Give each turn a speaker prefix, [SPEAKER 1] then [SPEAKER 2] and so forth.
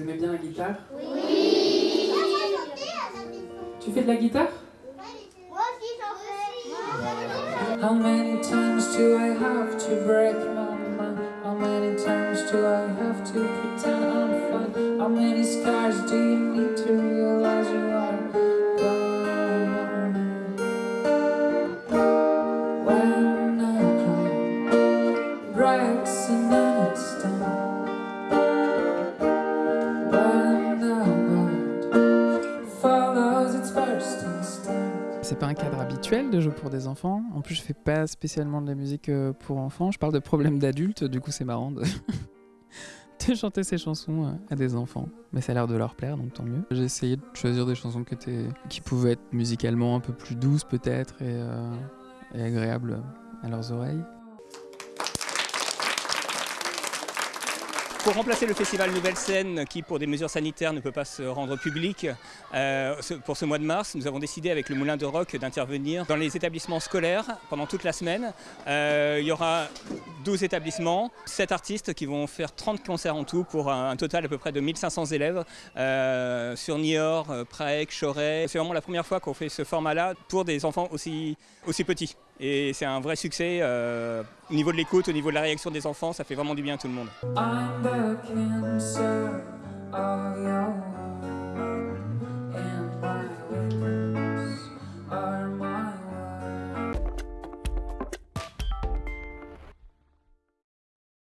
[SPEAKER 1] Vous aimez bien la guitare Oui Tu fais de la guitare
[SPEAKER 2] Moi aussi j'en fais.
[SPEAKER 1] How many times do I have to break my mind? How many times do I have to pretend I'm fine? How many scars do you need to realize you are gone? When a cloud breaks and
[SPEAKER 3] pas un cadre habituel de jeu pour des enfants. En plus, je fais pas spécialement de la musique euh, pour enfants. Je parle de problèmes d'adultes, du coup, c'est marrant de... chanter ces chansons euh, à des enfants. Mais ça a l'air de leur plaire, donc tant mieux. J'ai essayé de choisir des chansons qui, pouvaient être musicalement un peu plus douces, peut-être, et, euh, et agréables à leurs oreilles.
[SPEAKER 4] Pour remplacer le festival Nouvelle Scène, qui pour des mesures sanitaires ne peut pas se rendre public, euh, pour ce mois de mars, nous avons décidé avec le Moulin de Rock d'intervenir dans les établissements scolaires pendant toute la semaine. Euh, il y aura 12 établissements, 7 artistes qui vont faire 30 concerts en tout pour un, total à peu près de 1500 élèves euh, sur Niort, euh, Prague, Choret. C'est vraiment la première fois qu'on fait ce format-là pour des enfants aussi, aussi petits. Et c'est un vrai succès euh, au niveau de l'écoute, au niveau de la réaction des enfants, ça fait vraiment du bien à tout le monde.